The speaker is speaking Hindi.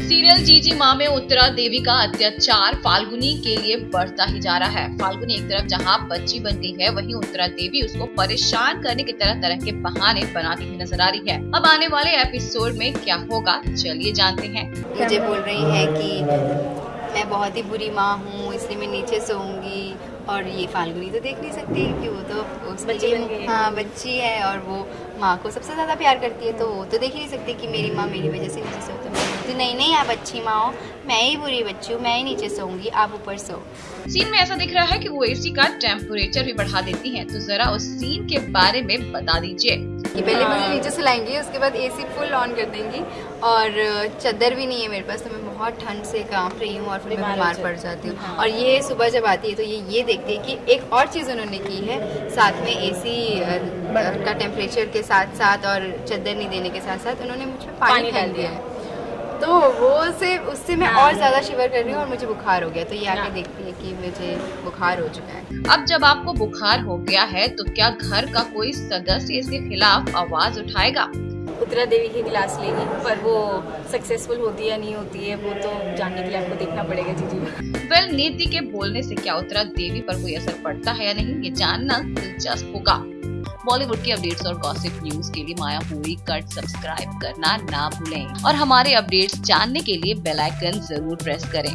सीरियल जीजी माँ में उत्तरा देवी का अत्याचार फाल्गुनी के लिए बढ़ता ही जा रहा है। फाल्गुनी एक तरफ़ जहाँ बच्ची बन गई है, वहीं उत्तरा देवी उसको परेशान करने की तरह तरह के बहाने बनाती हुई नज़र आ रही है। अब आने वाले एपिसोड में क्या होगा, चलिए जानते हैं। मुझे बोल रही है कि मैं बहुत ही बुरी माँ हूँ, इसलिए मैं नीचे सोऊँगी। और ये फाल्गुनी तो देख नहीं सकती कि वो तो उसके बच्ची लिए है। हाँ बच्ची है और वो माँ को सबसे ज़्यादा प्यार करती है तो वो तो देख ही नहीं सकती कि मेरी माँ मेरी वजह से नीचे सो है तो नहीं नहीं आप अच्छी माँ हो। मैं ही बुरी बच्ची हूँ मैं ही नीचे सोऊँगी आप ऊपर सो। सीन में ऐसा दिख रहा है कि वो एसी का टेम्परेचर भी बढ़ा देती है तो जरा उस सीन के बारे में बता दीजिए। कि पहले हाँ। मुझे नीचे सुलाएँगी उसके बाद एसी फुल ऑन कर देंगी और चादर भी नहीं है मेरे पास तो मैं बहुत ठंड से काँप रही हूँ और फिर मैं बीमार हो पड़ जाती हूँ हाँ। और ये सुबह जब आती है तो ये ये देखती है कि एक और चीज़ उन्होंने की है साथ में एसी का टेम्परेचर के साथ साथ और चादर नहीं देने के साथ साथ उन्होंने मुझ पर पानी पानी डाल दिया। है तो वो से उससे मैं हाँ। और ज़्यादा शिवर कर रही हूँ और मुझे बुखार हो गया। तो ये आके हाँ। देखती है कि मुझे बुखार हो चुका है। अब जब आपको बुखार हो गया है तो क्या घर का कोई सदस्य इसके खिलाफ आवाज़ उठाएगा? उत्तरा देवी की क्लास लेगी पर वो सक्सेसफुल होती है नहीं होती है वो तो जानने के लिए आपको देखना पड़ेगा जी जी। वेल नीति के बोलने से क्या उत्तरा देवी पर कोई असर पड़ता है या नहीं ये जानना दिलचस्प होगा। बॉलीवुड की अपडेट्स और गॉसिप न्यूज़ के लिए माया हुई कट सब्सक्राइब करना ना भूलें। और हमारे अपडेट्स जानने के लिए बेल आइकन ज़रूर प्रेस करें।